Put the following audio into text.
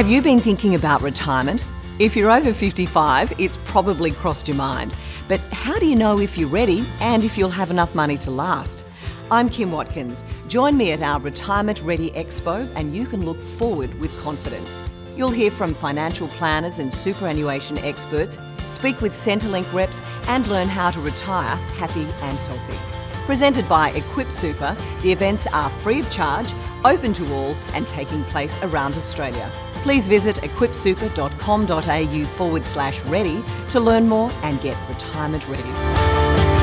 Have you been thinking about retirement? If you're over 55, it's probably crossed your mind. But how do you know if you're ready and if you'll have enough money to last? I'm Kim Watkins. Join me at our Retirement Ready Expo and you can look forward with confidence. You'll hear from financial planners and superannuation experts, speak with Centrelink reps and learn how to retire happy and healthy. Presented by Equip Super, the events are free of charge, open to all and taking place around Australia. Please visit equipsuper.com.au forward slash ready to learn more and get retirement ready.